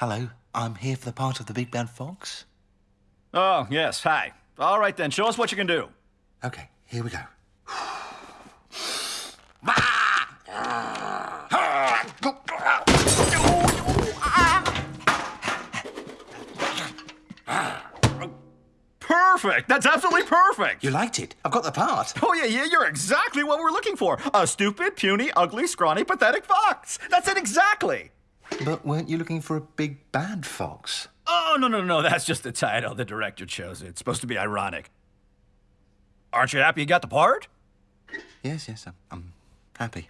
Hello, I'm here for the part of the Big Bad Fox. Oh, yes, hi. All right then, show us what you can do. Okay, here we go. Perfect! That's absolutely perfect! You liked it? I've got the part. Oh, yeah, yeah, you're exactly what we're looking for. A stupid, puny, ugly, scrawny, pathetic fox. That's it exactly. But weren't you looking for a big bad fox? Oh, no, no, no, that's just the title. The director chose it. It's supposed to be ironic. Aren't you happy you got the part? Yes, yes, I'm, I'm happy.